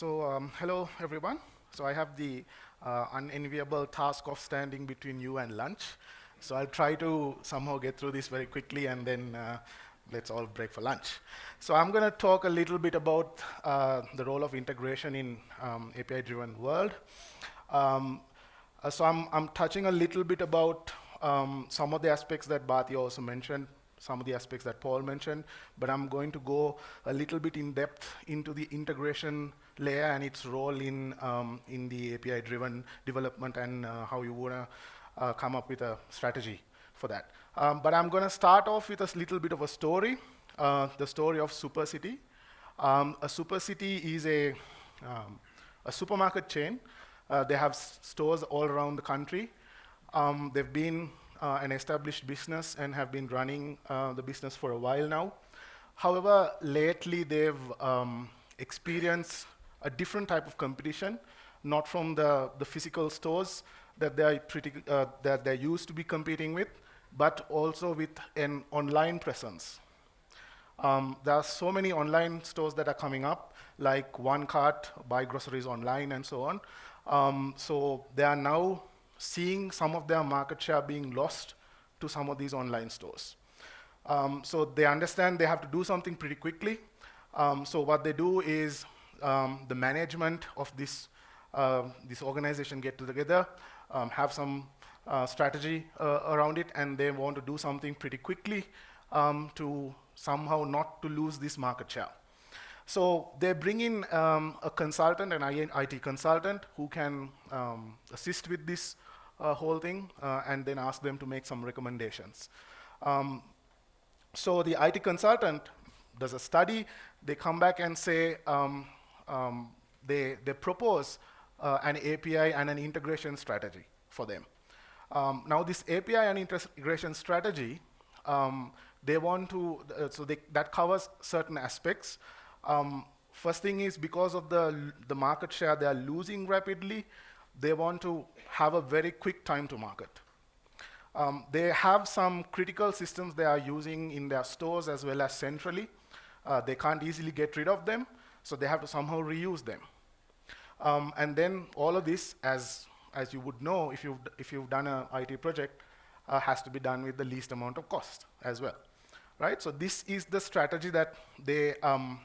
So um, hello, everyone. So I have the uh, unenviable task of standing between you and lunch. So I'll try to somehow get through this very quickly and then uh, let's all break for lunch. So I'm going to talk a little bit about uh, the role of integration in um, API-driven world. Um, uh, so I'm, I'm touching a little bit about um, some of the aspects that Bhatia also mentioned, some of the aspects that Paul mentioned, but I'm going to go a little bit in depth into the integration layer and its role in, um, in the API-driven development and uh, how you want to uh, come up with a strategy for that. Um, but I'm going to start off with a little bit of a story, uh, the story of SuperCity. Um, a SuperCity is a, um, a supermarket chain. Uh, they have stores all around the country. Um, they've been uh, an established business and have been running uh, the business for a while now. However, lately they've um, experienced a different type of competition, not from the, the physical stores that they're, pretty, uh, that they're used to be competing with, but also with an online presence. Um, there are so many online stores that are coming up, like OneCart, Buy Groceries Online, and so on. Um, so they are now seeing some of their market share being lost to some of these online stores. Um, so they understand they have to do something pretty quickly. Um, so what they do is um, the management of this, uh, this organization get together, um, have some uh, strategy uh, around it, and they want to do something pretty quickly um, to somehow not to lose this market share. So they bring in um, a consultant, an IT consultant, who can um, assist with this uh, whole thing, uh, and then ask them to make some recommendations. So the IT consultant does a study. They come back and say um, um, they, they propose uh, an API and an integration strategy for them. Um, now this API and integration strategy, um, they want to, uh, so they, that covers certain aspects. Um, first thing is because of the, the market share they are losing rapidly, they want to have a very quick time to market. Um, they have some critical systems they are using in their stores as well as centrally. Uh, they can't easily get rid of them, so they have to somehow reuse them. Um, and then all of this, as as you would know if you've, if you've done an IT project, uh, has to be done with the least amount of cost as well. Right? So this is the strategy that they, um,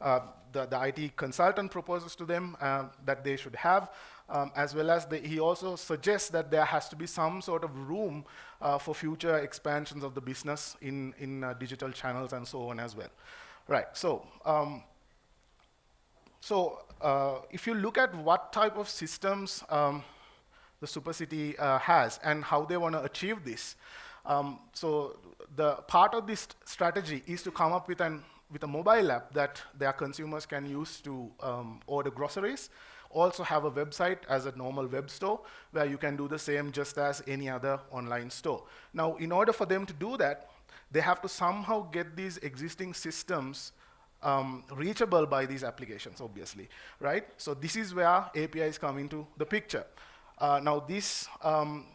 uh, the, the IT consultant proposes to them uh, that they should have, um, as well as the, he also suggests that there has to be some sort of room uh, for future expansions of the business in, in uh, digital channels and so on as well. Right, so um, so uh, if you look at what type of systems um, the SuperCity uh, has and how they want to achieve this, um, so the part of this strategy is to come up with, an, with a mobile app that their consumers can use to um, order groceries, also have a website as a normal web store where you can do the same just as any other online store. Now, in order for them to do that, they have to somehow get these existing systems um, reachable by these applications, obviously, right? So this is where APIs come into the picture. Uh, now this, um,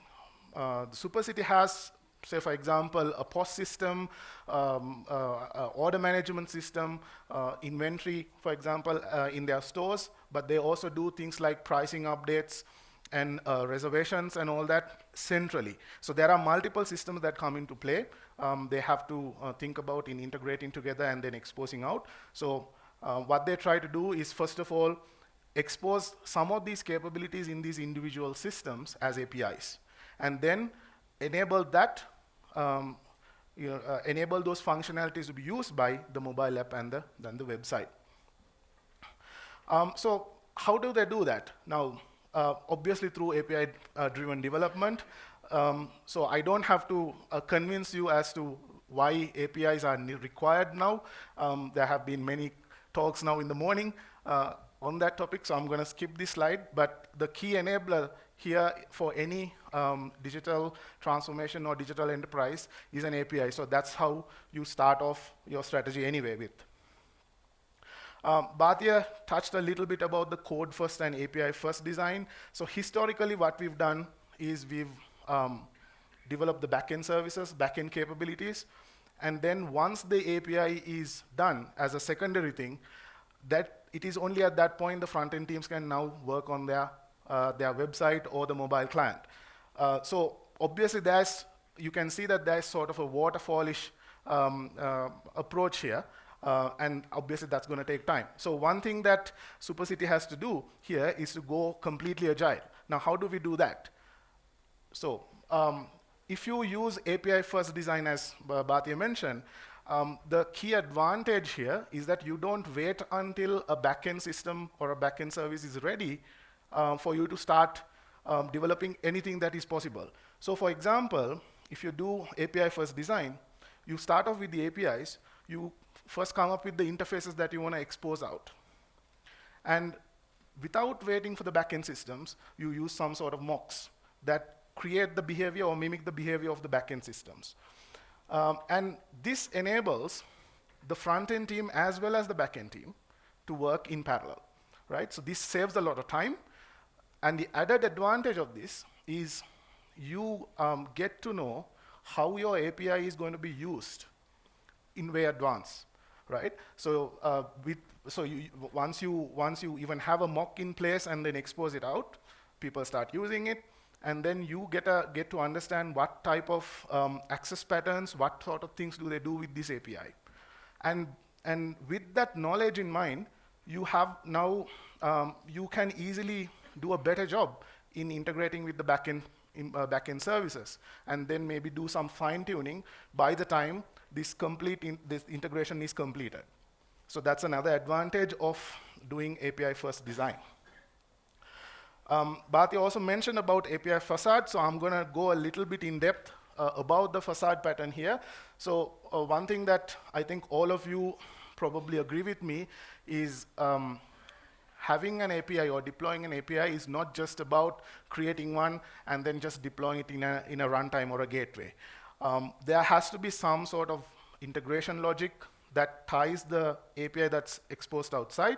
uh, the SuperCity has, say for example, a POS system, um, uh, uh order management system, uh, inventory, for example, uh, in their stores, but they also do things like pricing updates, and uh, reservations and all that centrally. So there are multiple systems that come into play. Um, they have to uh, think about in integrating together and then exposing out. So uh, what they try to do is, first of all, expose some of these capabilities in these individual systems as APIs, and then enable that, um, you know, uh, enable those functionalities to be used by the mobile app and the, then the website. Um, so how do they do that? Now, uh, obviously through API-driven uh, development. Um, so I don't have to uh, convince you as to why APIs are required now. Um, there have been many talks now in the morning uh, on that topic, so I'm going to skip this slide. But the key enabler here for any um, digital transformation or digital enterprise is an API. So that's how you start off your strategy anyway with. Um, Bhatia touched a little bit about the code first and API first design. So historically, what we've done is we've um, developed the backend services, backend capabilities, and then once the API is done as a secondary thing, that it is only at that point the front-end teams can now work on their, uh, their website or the mobile client. Uh, so obviously there's, you can see that there's sort of a waterfallish um, uh, approach here. Uh, and obviously that's going to take time. So one thing that SuperCity has to do here is to go completely agile. Now, how do we do that? So um, if you use API first design as Bhatia mentioned, um, the key advantage here is that you don't wait until a backend system or a backend service is ready uh, for you to start um, developing anything that is possible. So for example, if you do API first design, you start off with the APIs, you first come up with the interfaces that you want to expose out. And without waiting for the backend systems, you use some sort of mocks that create the behavior or mimic the behavior of the backend systems. Um, and this enables the front-end team as well as the back-end team to work in parallel, right? So this saves a lot of time. And the added advantage of this is you um, get to know how your API is going to be used in way advance, right? So uh, with, so you, once you once you even have a mock in place and then expose it out, people start using it and then you get, a, get to understand what type of um, access patterns, what sort of things do they do with this API. And, and with that knowledge in mind, you have now, um, you can easily do a better job in integrating with the backend, in, uh, backend services, and then maybe do some fine tuning by the time this complete in, this integration is completed. So that's another advantage of doing API first design. Um, Bhatia also mentioned about API facade, so I'm going to go a little bit in depth uh, about the facade pattern here. So uh, one thing that I think all of you probably agree with me is um, having an API or deploying an API is not just about creating one and then just deploying it in a, in a runtime or a gateway. Um, there has to be some sort of integration logic that ties the API that's exposed outside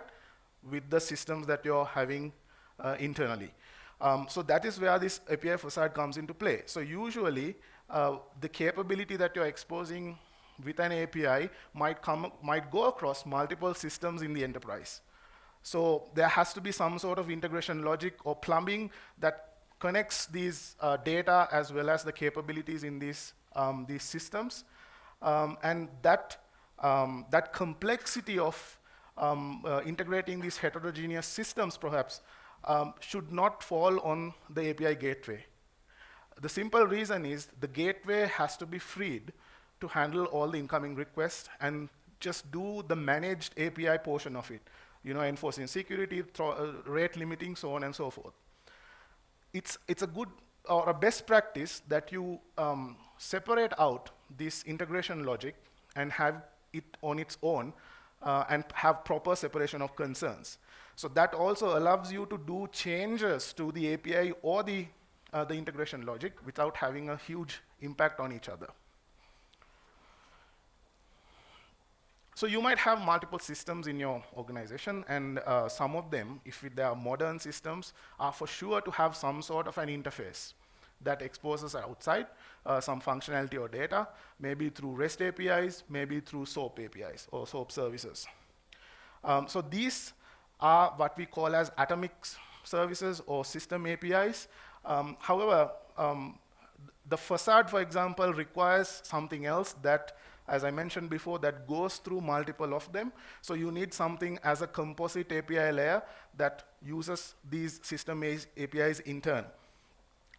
with the systems that you're having uh, internally. Um, so that is where this API facade comes into play. So usually, uh, the capability that you're exposing with an API might, come, might go across multiple systems in the enterprise. So there has to be some sort of integration logic or plumbing that connects these uh, data as well as the capabilities in these, um, these systems. Um, and that, um, that complexity of um, uh, integrating these heterogeneous systems perhaps um, should not fall on the API gateway. The simple reason is the gateway has to be freed to handle all the incoming requests and just do the managed API portion of it, you know, enforcing security, uh, rate limiting, so on and so forth. It's, it's a good or a best practice that you um, separate out this integration logic and have it on its own uh, and have proper separation of concerns. So that also allows you to do changes to the API or the, uh, the integration logic without having a huge impact on each other. So you might have multiple systems in your organization, and uh, some of them, if they are modern systems, are for sure to have some sort of an interface that exposes outside uh, some functionality or data, maybe through REST APIs, maybe through SOAP APIs or SOAP services. Um, so these are what we call as atomic services or system APIs. Um, however, um, the facade, for example, requires something else that, as I mentioned before, that goes through multiple of them. So you need something as a composite API layer that uses these system APIs in turn.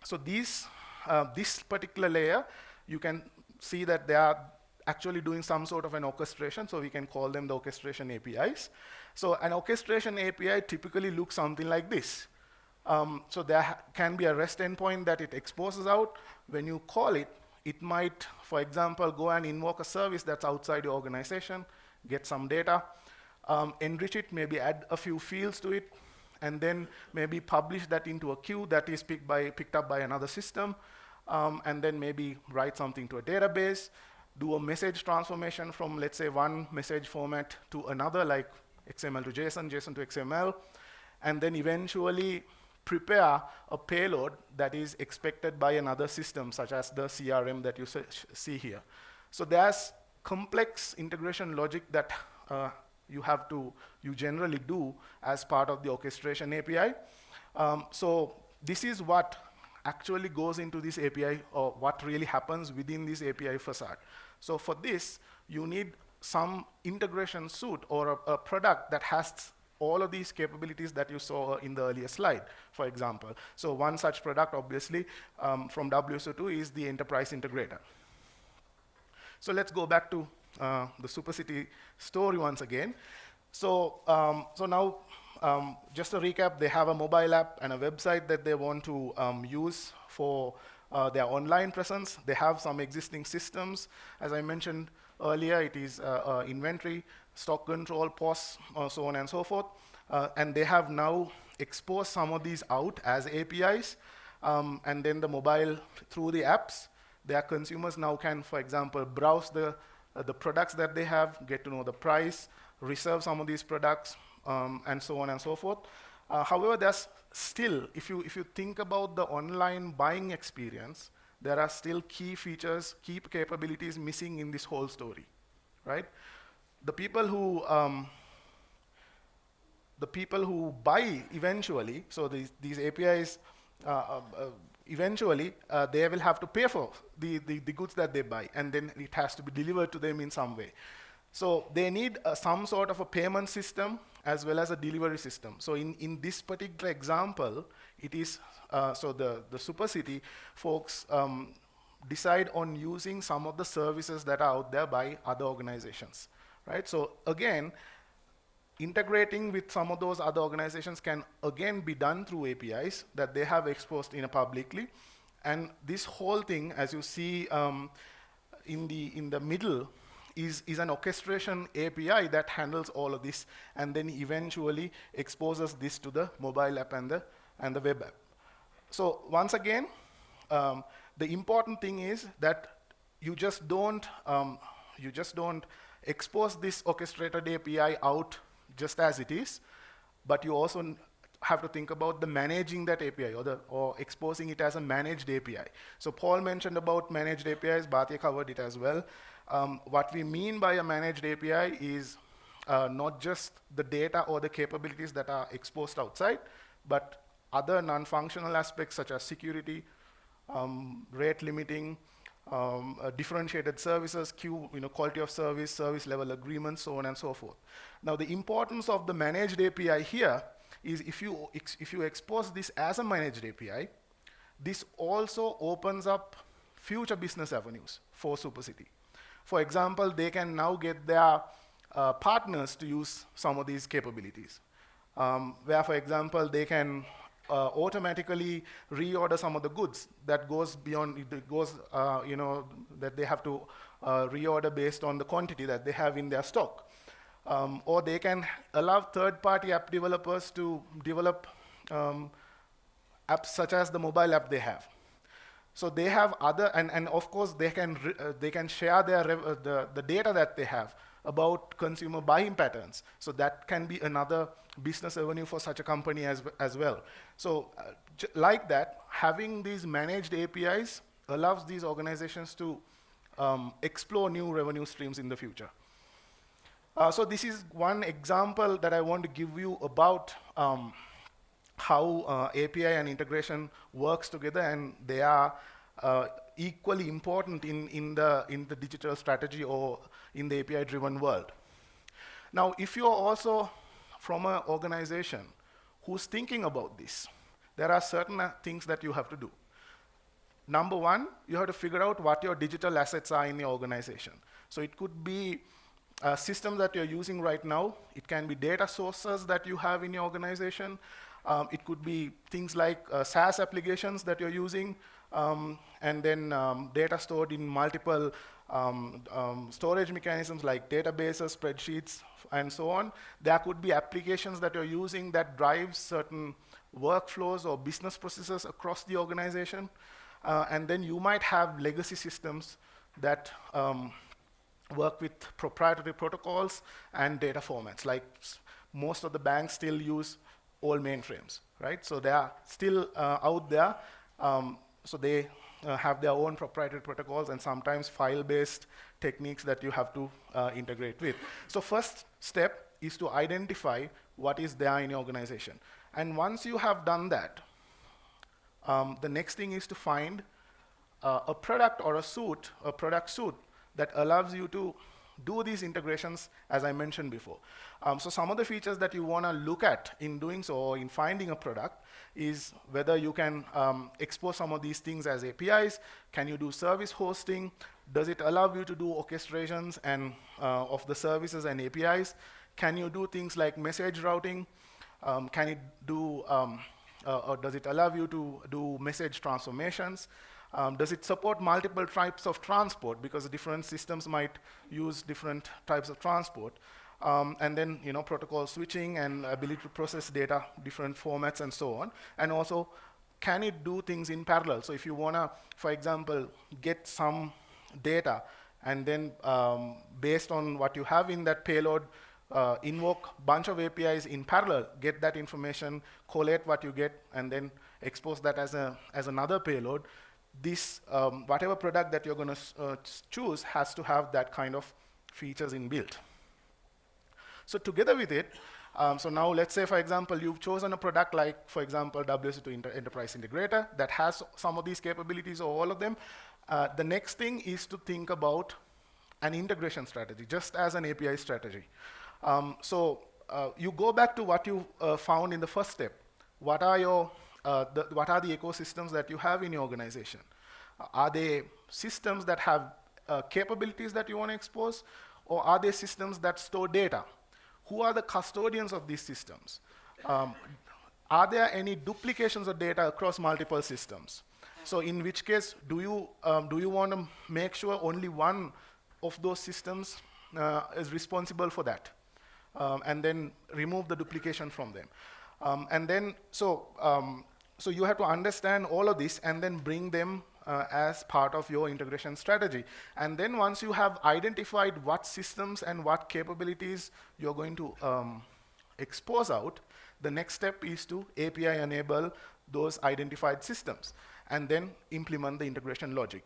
So these, uh, this particular layer, you can see that they are actually doing some sort of an orchestration, so we can call them the orchestration APIs. So an orchestration API typically looks something like this. Um, so there can be a REST endpoint that it exposes out. When you call it, it might, for example, go and invoke a service that's outside your organization, get some data, um, enrich it, maybe add a few fields to it, and then maybe publish that into a queue that is picked, by, picked up by another system, um, and then maybe write something to a database, do a message transformation from, let's say, one message format to another, like XML to JSON, JSON to XML, and then eventually prepare a payload that is expected by another system, such as the CRM that you see here. So there's complex integration logic that uh, you have to you generally do as part of the orchestration API. Um, so this is what actually goes into this API or what really happens within this API facade. So for this, you need some integration suite or a, a product that has all of these capabilities that you saw in the earlier slide, for example. So one such product, obviously, um, from WSO2 is the enterprise integrator. So let's go back to uh, the SuperCity story once again. So, um, so now, um, just to recap, they have a mobile app and a website that they want to um, use for uh, their online presence. They have some existing systems. As I mentioned earlier, it is uh, uh inventory, stock control, POS, uh, so on and so forth. Uh, and they have now exposed some of these out as APIs. Um, and then the mobile, through the apps, their consumers now can, for example, browse the, uh, the products that they have, get to know the price, reserve some of these products, um, and so on and so forth. Uh, however, there's still, if you, if you think about the online buying experience, there are still key features, key capabilities missing in this whole story, right? The people who, um, the people who buy eventually, so these, these APIs uh, uh, uh eventually uh, they will have to pay for the, the, the, goods that they buy, and then it has to be delivered to them in some way. So they need uh, some sort of a payment system as well as a delivery system. So in, in this particular example, it is, uh, so the, the SuperCity folks um, decide on using some of the services that are out there by other organizations, right? So again, integrating with some of those other organizations can again be done through APIs that they have exposed in a publicly. And this whole thing, as you see um, in, the, in the middle, is, is an orchestration API that handles all of this and then eventually exposes this to the mobile app and the, and the web app. So once again, um, the important thing is that you just don't, um, you just don't expose this orchestrated API out just as it is, but you also have to think about the managing that API or, the, or exposing it as a managed API. So Paul mentioned about managed APIs, Bhatia covered it as well. Um, what we mean by a managed API is uh, not just the data or the capabilities that are exposed outside, but other non-functional aspects such as security, um, rate limiting, um, uh, differentiated services, queue, you know, quality of service, service level agreements, so on and so forth. Now the importance of the managed API here is if you, if you expose this as a managed API, this also opens up future business avenues for SuperCity. For example, they can now get their uh, partners to use some of these capabilities. Um, where, for example, they can uh, automatically reorder some of the goods that goes beyond, it goes, uh, you know, that they have to uh, reorder based on the quantity that they have in their stock. Um, or they can allow third-party app developers to develop um, apps such as the mobile app they have. So they have other, and, and of course they can, uh, they can share their uh, the, the data that they have about consumer buying patterns. So that can be another business revenue for such a company as, as well. So uh, like that, having these managed APIs allows these organizations to um, explore new revenue streams in the future. Uh, so this is one example that I want to give you about um, how uh, API and integration works together, and they are uh, equally important in, in, the, in the digital strategy or in the API-driven world. Now, if you're also from an organization who's thinking about this, there are certain uh, things that you have to do. Number one, you have to figure out what your digital assets are in your organization. So it could be a system that you're using right now. It can be data sources that you have in your organization. Um, it could be things like uh, SaaS applications that you're using, um, and then um, data stored in multiple um, um, storage mechanisms like databases, spreadsheets, and so on. There could be applications that you're using that drive certain workflows or business processes across the organization. Uh, and then you might have legacy systems that um, work with proprietary protocols and data formats. Like most of the banks still use old mainframes, right? So they are still uh, out there. Um, so they uh, have their own proprietary protocols and sometimes file-based techniques that you have to uh, integrate with. So first step is to identify what is there in your organization. And once you have done that, um, the next thing is to find uh, a product or a suite, a product suite that allows you to do these integrations as I mentioned before. Um, so some of the features that you want to look at in doing so or in finding a product is whether you can um, expose some of these things as APIs, can you do service hosting, does it allow you to do orchestrations and uh, of the services and APIs, can you do things like message routing, um, can it do, um, uh, or does it allow you to do message transformations, um, does it support multiple types of transport? Because different systems might use different types of transport. Um, and then, you know, protocol switching and ability to process data, different formats and so on. And also, can it do things in parallel? So if you want to, for example, get some data and then um, based on what you have in that payload, uh, invoke bunch of APIs in parallel, get that information, collate what you get, and then expose that as, a, as another payload, this, um, whatever product that you're going to uh, choose has to have that kind of features inbuilt. So together with it, um, so now let's say, for example, you've chosen a product like, for example, WSO2 Inter Enterprise Integrator that has some of these capabilities or all of them. Uh, the next thing is to think about an integration strategy, just as an API strategy. Um, so uh, you go back to what you uh, found in the first step. What are your uh, the, what are the ecosystems that you have in your organization? Uh, are they systems that have uh, capabilities that you want to expose, or are they systems that store data? Who are the custodians of these systems? Um, are there any duplications of data across multiple systems? So in which case, do you, um, do you want to make sure only one of those systems uh, is responsible for that? Um, and then remove the duplication from them. Um, and then, so um, so you have to understand all of this and then bring them uh, as part of your integration strategy. And then once you have identified what systems and what capabilities you're going to um, expose out, the next step is to API enable those identified systems and then implement the integration logic.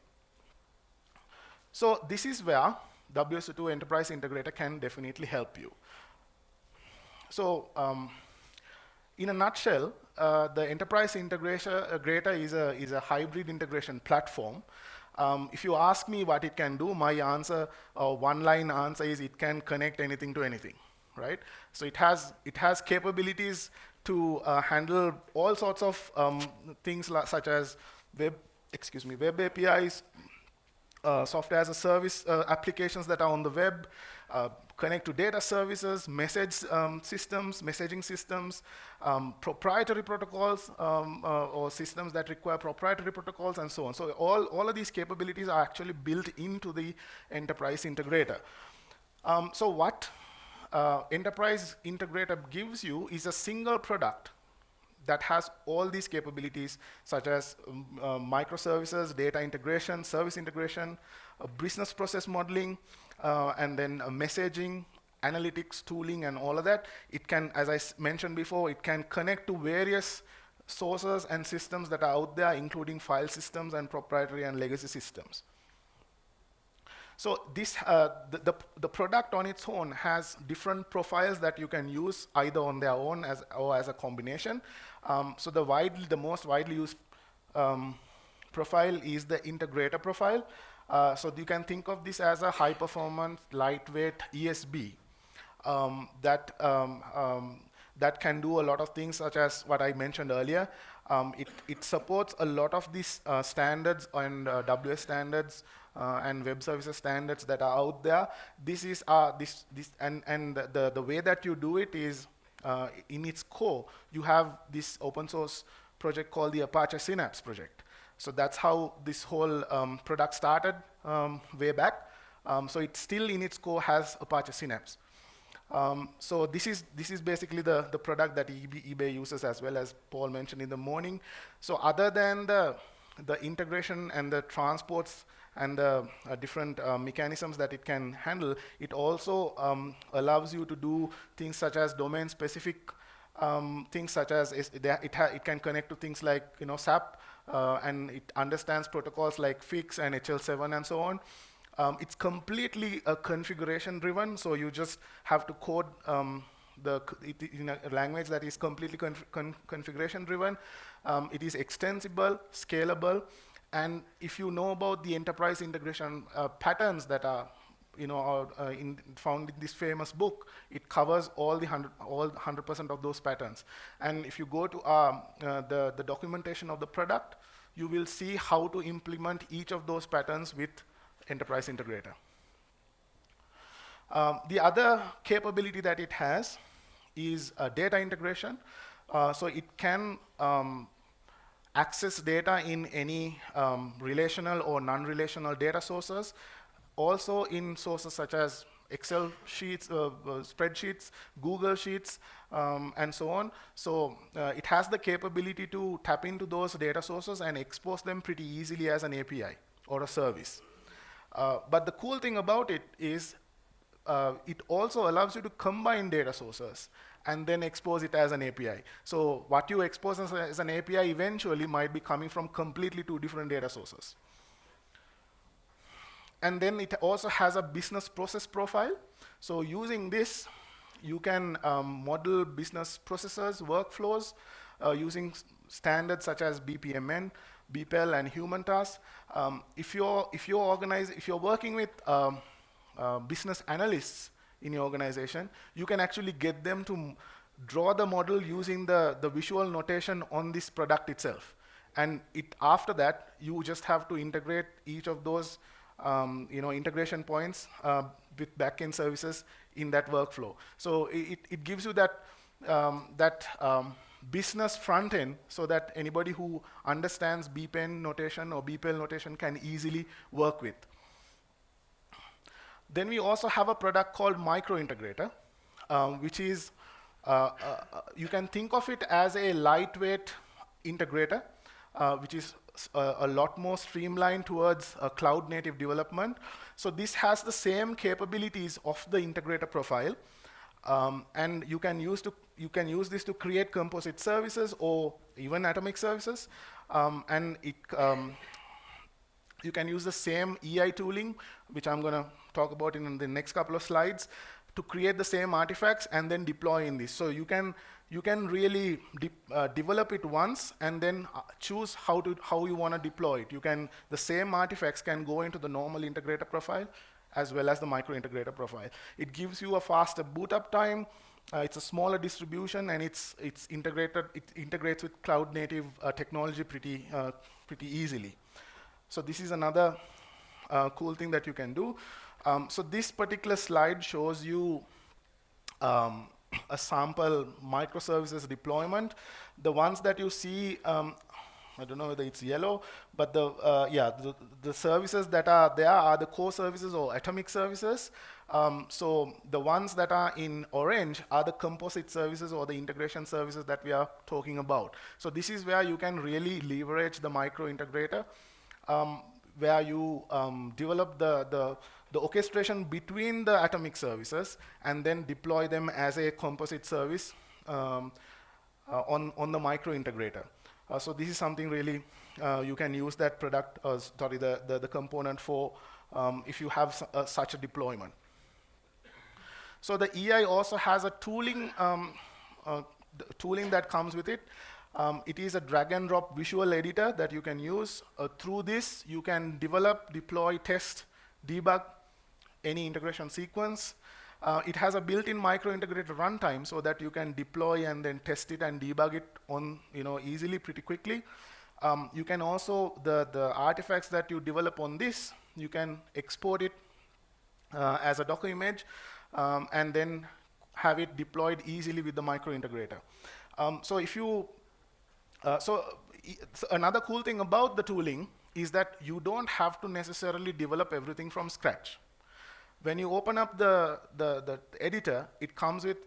So this is where WSO2 Enterprise Integrator can definitely help you. So um, in a nutshell, uh, the enterprise integrator is a, is a hybrid integration platform. Um, if you ask me what it can do, my answer, uh, one-line answer is it can connect anything to anything, right? So it has, it has capabilities to uh, handle all sorts of um, things such as web, excuse me, web APIs, uh, software as a service uh, applications that are on the web, uh, connect to data services, message um, systems, messaging systems, um, proprietary protocols um, uh, or systems that require proprietary protocols and so on. So all, all of these capabilities are actually built into the enterprise integrator. Um, so what uh, enterprise integrator gives you is a single product that has all these capabilities such as um, uh, microservices, data integration, service integration, uh, business process modeling, uh, and then uh, messaging, analytics, tooling, and all of that. It can, as I mentioned before, it can connect to various sources and systems that are out there, including file systems and proprietary and legacy systems. So this, uh, the, the, the, product on its own has different profiles that you can use either on their own as, or as a combination. Um, so the, widely, the most widely used um, profile is the integrator profile. Uh, so you can think of this as a high performance, lightweight ESB um, that, um, um, that can do a lot of things such as what I mentioned earlier. Um, it, it supports a lot of these uh, standards and uh, WS standards uh, and web services standards that are out there. This is uh, this this and and the the way that you do it is uh, in its core you have this open source project called the Apache Synapse project. So that's how this whole um, product started um, way back. Um, so it still in its core has Apache Synapse. Um, so this is this is basically the the product that eBay uses as well as Paul mentioned in the morning. So other than the the integration and the transports and the uh, different uh, mechanisms that it can handle, it also um, allows you to do things such as domain-specific um, things such as it, it, can connect to things like you know SAP, uh, and it understands protocols like FIX and HL7 and so on. Um, it's completely uh, configuration driven, so you just have to code um, the in a language that is completely conf con configuration driven. Um, it is extensible, scalable, and if you know about the enterprise integration uh, patterns that are you know, uh, in, found in this famous book, it covers all the hundred, all 100% of those patterns. And if you go to um, uh, the, the documentation of the product, you will see how to implement each of those patterns with Enterprise Integrator. Um, the other capability that it has is data integration. Uh, so it can um, access data in any um, relational or non-relational data sources, also in sources such as Excel sheets, uh, uh, spreadsheets, Google Sheets, um, and so on. So uh, it has the capability to tap into those data sources and expose them pretty easily as an API or a service. Uh, but the cool thing about it is uh, it also allows you to combine data sources and then expose it as an API. So what you expose as, a, as an API eventually might be coming from completely two different data sources. And then it also has a business process profile. So using this, you can um, model business processes, workflows, uh, using standards such as BPMN, BPEL, and human tasks. Um, if you're if you're organized, if you're working with um, uh, business analysts in your organization, you can actually get them to draw the model using the, the visual notation on this product itself. And it, after that, you just have to integrate each of those um, you know, integration points uh, with backend services in that workflow. So it, it gives you that, um, that um, business front end so that anybody who understands BPMN notation or BPEL notation can easily work with. Then we also have a product called Micro Integrator, um, which is, uh, uh, uh, you can think of it as a lightweight integrator, uh, which is a, uh, a, lot more streamlined towards cloud native development. So this has the same capabilities of the integrator profile. Um, and you can use to you can use this to create composite services or even atomic services. Um, and it, um, you can use the same EI tooling, which I'm going to talk about in the next couple of slides, to create the same artifacts and then deploy in this. So you can you can really de uh, develop it once and then uh, choose how to how you want to deploy it. You can the same artifacts can go into the normal integrator profile as well as the micro integrator profile. It gives you a faster boot up time. Uh, it's a smaller distribution and it's it's integrated. It integrates with cloud native uh, technology pretty uh, pretty easily. So this is another uh, cool thing that you can do. Um, so this particular slide shows you um, a sample microservices deployment. The ones that you see, um, I don't know whether it's yellow, but the uh, yeah, the, the, services that are there are the core services or atomic services. Um, so the ones that are in orange are the composite services or the integration services that we are talking about. So this is where you can really leverage the micro integrator, um, where you um, develop the, the the orchestration between the atomic services and then deploy them as a composite service um, uh, on, on the micro integrator. Uh, so this is something really uh, you can use that product, uh, sorry, the, the, the, component for um, if you have uh, such a deployment. So the EI also has a tooling, um, uh, tooling that comes with it. Um, it is a drag and drop visual editor that you can use. through this, you can develop, deploy, test, debug, any integration sequence. Uh, it has a built-in micro-integrated runtime so that you can deploy and then test it and debug it on you know easily pretty quickly. Um, you can also the the artifacts that you develop on this you can export it uh, as a Docker image um, and then have it deployed easily with the micro integrator. Um, so if you uh, so, so another cool thing about the tooling is that you don't have to necessarily develop everything from scratch when you open up the, the, the editor, it comes with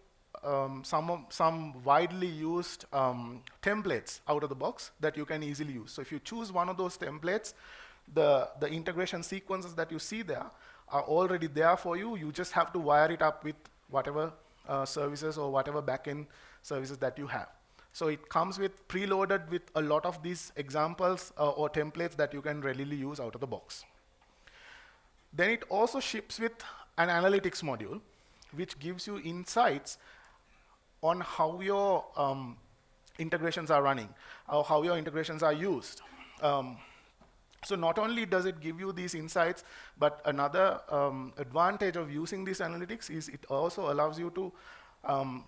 um, some, some widely used um, templates out of the box that you can easily use. So if you choose one of those templates, the, the integration sequences that you see there are already there for you. You just have to wire it up with whatever uh, services or whatever backend services that you have. So it comes with preloaded with a lot of these examples uh, or templates that you can readily use out of the box. Then it also ships with an analytics module, which gives you insights on how your um, integrations are running, or how your integrations are used. Um, so not only does it give you these insights, but another um, advantage of using these analytics is it also allows you to, um,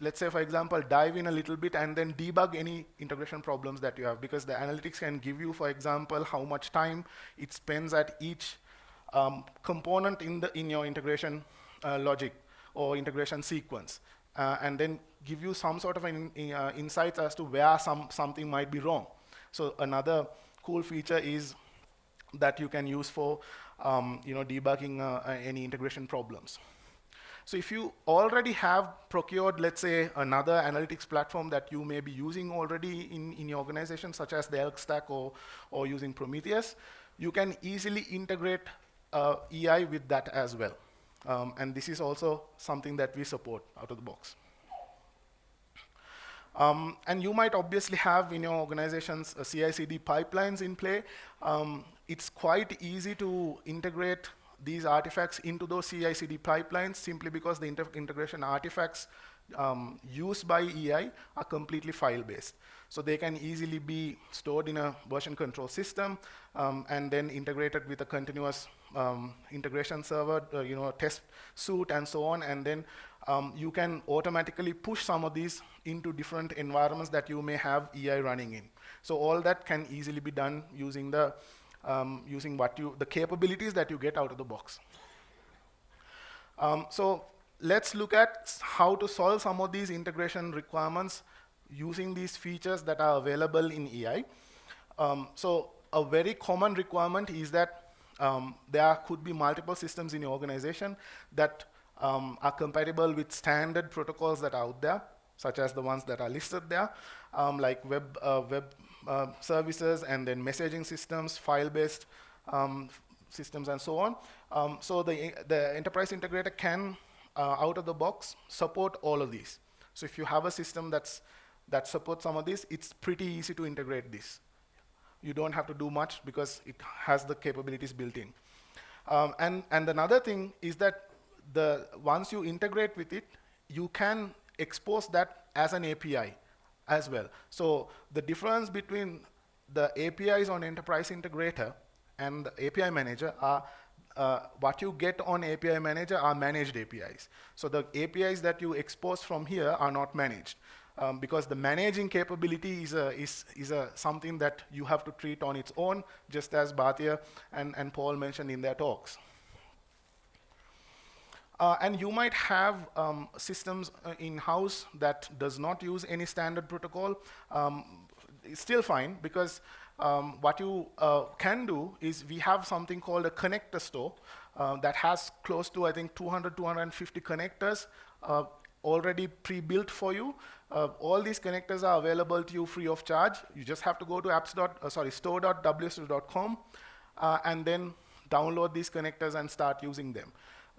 let's say for example, dive in a little bit and then debug any integration problems that you have because the analytics can give you, for example, how much time it spends at each um, component in, the, in your integration uh, logic or integration sequence. Uh, and then give you some sort of an uh, insights as to where some, something might be wrong. So another cool feature is that you can use for um, you know, debugging uh, uh, any integration problems. So if you already have procured, let's say, another analytics platform that you may be using already in, in your organization, such as the ELK Stack or, or using Prometheus, you can easily integrate uh, EI with that as well. Um, and this is also something that we support out of the box. Um, and you might obviously have in your organizations uh, CI/CD pipelines in play. Um, it's quite easy to integrate these artifacts into those CI/CD pipelines simply because the integration artifacts um, used by EI are completely file-based. So they can easily be stored in a version control system um, and then integrated with a continuous um, integration server, uh, you know, test suite and so on, and then um, you can automatically push some of these into different environments that you may have EI running in. So all that can easily be done using the um, using what you the capabilities that you get out of the box. Um, so let's look at how to solve some of these integration requirements using these features that are available in EI. Um, so a very common requirement is that um, there could be multiple systems in your organization that um, are compatible with standard protocols that are out there, such as the ones that are listed there, um, like web, uh, web uh, services and then messaging systems, file-based um, systems, and so on. Um, so the, the enterprise integrator can, uh, out of the box, support all of these. So if you have a system that's, that supports some of this, it's pretty easy to integrate this you don't have to do much because it has the capabilities built in. Um, and, and another thing is that the, once you integrate with it, you can expose that as an API as well. So the difference between the APIs on Enterprise Integrator and the API Manager are uh, what you get on API Manager are managed APIs. So the APIs that you expose from here are not managed um, because the managing capability is, a, is, is a something that you have to treat on its own, just as Bhatia and, and Paul mentioned in their talks. Uh, and you might have um, systems uh, in-house that does not use any standard protocol. Um, it's still fine because um, what you uh, can do is we have something called a connector store uh, that has close to, I think, 200, 250 connectors uh, already pre-built for you. Uh, all these connectors are available to you free of charge. You just have to go to apps. Uh, sorry, store.wso2.com uh, and then download these connectors and start using them.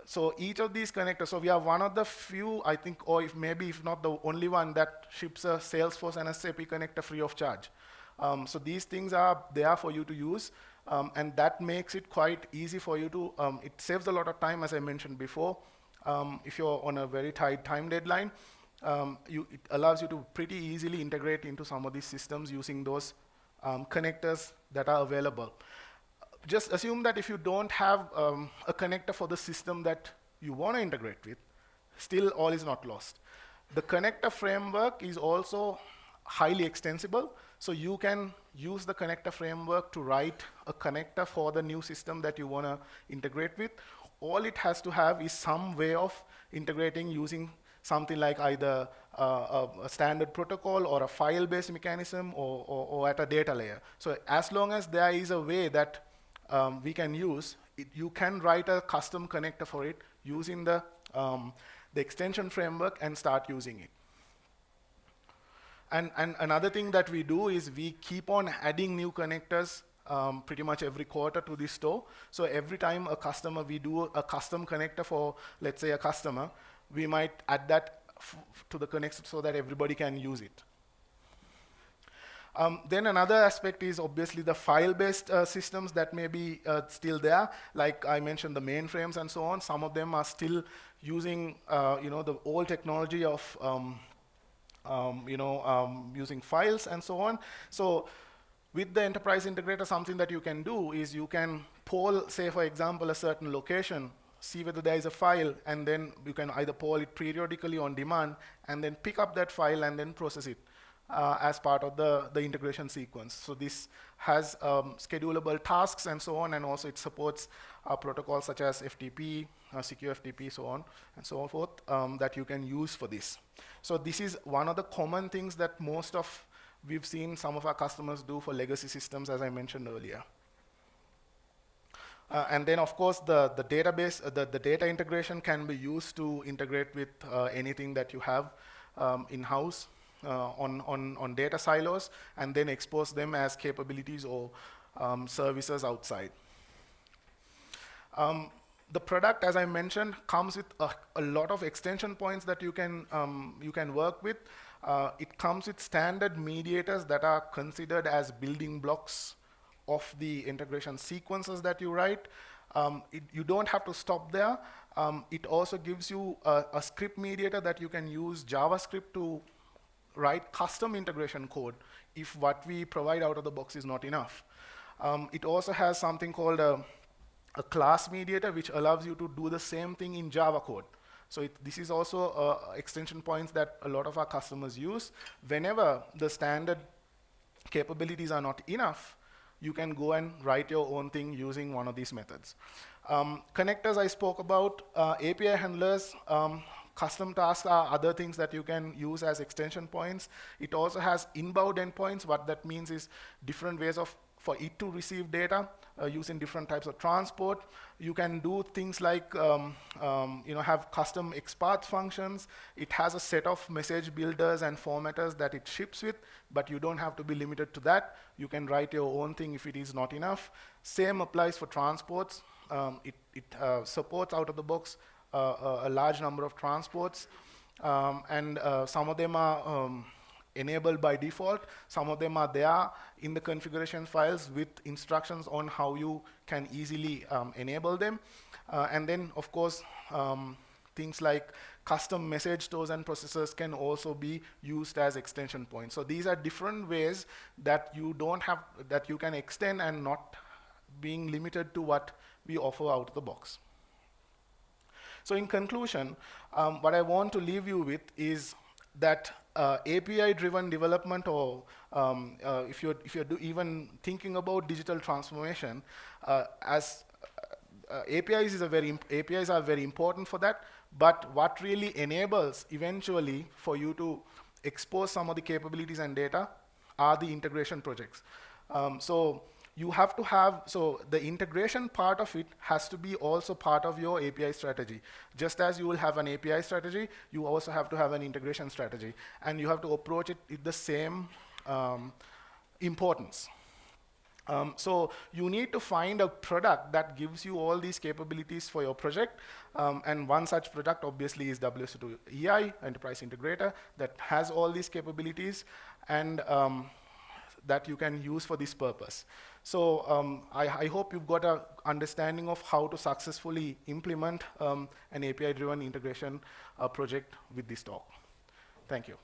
So each of these connectors, so we are one of the few, I think, or if maybe if not the only one that ships a Salesforce and SAP connector free of charge. Um, so these things are there for you to use, um, and that makes it quite easy for you to, um, it saves a lot of time, as I mentioned before, um, if you're on a very tight time deadline, um, you, it allows you to pretty easily integrate into some of these systems using those um, connectors that are available. Just assume that if you don't have um, a connector for the system that you want to integrate with, still all is not lost. The connector framework is also highly extensible, so you can use the connector framework to write a connector for the new system that you want to integrate with, all it has to have is some way of integrating using something like either a, a, standard protocol or a file-based mechanism or, or, or, at a data layer. So as long as there is a way that um, we can use, it, you can write a custom connector for it using the, um, the extension framework and start using it. And, and another thing that we do is we keep on adding new connectors um, pretty much every quarter to the store. So every time a customer, we do a custom connector for, let's say, a customer, we might add that to the connector so that everybody can use it. Um, then another aspect is obviously the file-based uh, systems that may be uh, still there. Like I mentioned, the mainframes and so on. Some of them are still using, uh, you know, the old technology of, um, um, you know, um, using files and so on. So with the enterprise integrator, something that you can do is you can poll, say, for example, a certain location see whether there is a file, and then you can either poll it periodically on demand, and then pick up that file and then process it uh, as part of the, the integration sequence. So this has um, schedulable tasks and so on, and also it supports uh, protocols such as FTP, uh, secure FTP, so on and so forth, um, that you can use for this. So this is one of the common things that most of we've seen some of our customers do for legacy systems, as I mentioned earlier. Uh, and then, of course, the, the database, uh, the, the data integration can be used to integrate with uh, anything that you have um, in-house uh, on, on, on data silos, and then expose them as capabilities or um, services outside. Um, the product, as I mentioned, comes with a, a, lot of extension points that you can, um, you can work with. Uh, it comes with standard mediators that are considered as building blocks of the integration sequences that you write. Um, it, you don't have to stop there. Um, it also gives you a, a, script mediator that you can use JavaScript to write custom integration code if what we provide out of the box is not enough. Um, it also has something called a, a, class mediator which allows you to do the same thing in Java code. So it, this is also uh, extension points that a lot of our customers use. Whenever the standard capabilities are not enough, you can go and write your own thing using one of these methods. Um, connectors I spoke about, uh, API handlers, um, custom tasks are other things that you can use as extension points. It also has inbound endpoints. What that means is different ways of for it to receive data uh, using different types of transport. You can do things like um, um, you know have custom XPath functions. It has a set of message builders and formatters that it ships with, but you don't have to be limited to that. You can write your own thing if it is not enough. Same applies for transports. Um, it, it uh, supports out of the box uh, a large number of transports, um, and uh, some of them are um, enabled by default. Some of them are there in the configuration files with instructions on how you can easily um, enable them. Uh, and then, of course, um, things like custom message stores and processors can also be used as extension points. So these are different ways that you don't have, that you can extend and not being limited to what we offer out of the box. So in conclusion, um, what I want to leave you with is that uh, API-driven development, or um, uh, if you're if you're even thinking about digital transformation, uh, as uh, APIs is a very APIs are very important for that. But what really enables eventually for you to expose some of the capabilities and data are the integration projects. Um, so you have to have, so the integration part of it has to be also part of your API strategy. Just as you will have an API strategy, you also have to have an integration strategy. And you have to approach it with the same um, importance. Um, so you need to find a product that gives you all these capabilities for your project. Um, and one such product obviously is WSO2 EI, Enterprise Integrator, that has all these capabilities. And um, that you can use for this purpose. So um, I, I, hope you've got an understanding of how to successfully implement um, an API-driven integration uh, project with this talk. Thank you.